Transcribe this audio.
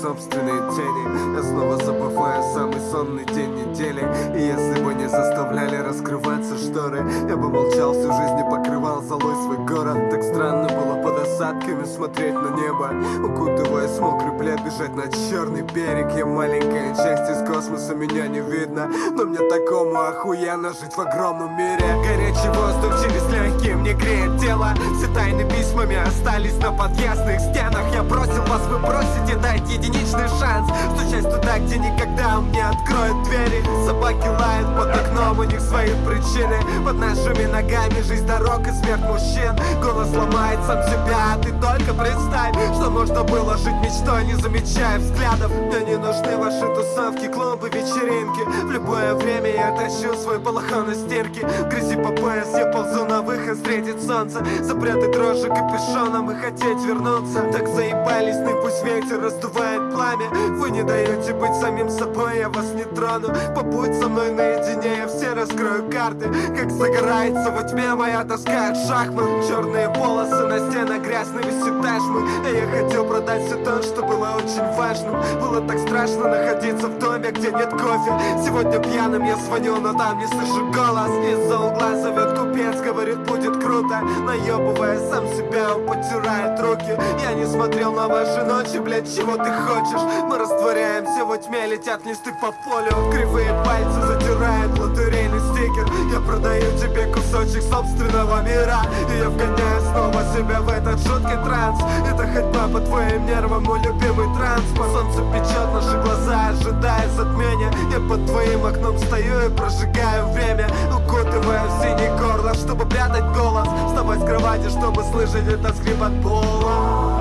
собственные тени. Я снова забываю самый сонный день недели. И если бы не заставляли раскрываться шторы Я бы молчал всю жизнь и покрывал золой свой город. Так странно было под осадками смотреть на небо. Укутываясь в мокрый плед, бежать на черный берег. Я маленькая часть из космоса, меня не видно. Но мне такому охуенно жить в огромном мире. Горячий воздух через легкие мне греет тело. Все тайны письмами остались на подъездных стенах. Я единичный шанс Стучать туда, где никогда мне откроют двери Собаки лают под окном, у них свои причины Под нашими ногами жизнь дорог и смерть мужчин Голос ломает сам себя, а ты только представь Что можно было жить мечтой, не замечая взглядов Мне не нужны ваши тусовки, клубы, вечеринки В любое время я тащу свой балахон из стирки грязи по пояс я ползу на выход встретить солнце Запрятать дрожжи капюшоном и хотеть вернуться Так заебались, ветер раздувает пламя. Вы не даете быть самим собой, я вас не трону. Побудь со мной наедине, я все раскрою карты. Как загорается во тьме моя тоска от шахмат. Черные полосы на стенах, грязный висит ташмы А я хотел продать все то, что было очень важным. Было так страшно находиться в доме, где нет кофе. Сегодня пьяным я звоню, но там не слышу голос. Из-за угла зовет говорит будет круто. Наебывая сам себя, он потирает руки. Я не смотрел на ваши ночи, блядь, чего ты хочешь? Мы растворяемся во тьме, летят листы по полю. Кривые пальцы затирают лотерейный стикер. Я продаю тебе кусочек собственного мира. И я вгоняю снова себя в этот жуткий транс. Это ходьба по твоим нервам, мой любимый транспорт Солнце печет наши глаза, ожидая затмения. Я под твоим окном стою и прожигаю время. Укутывая в Кровати, чтобы слышать этот скрип от пола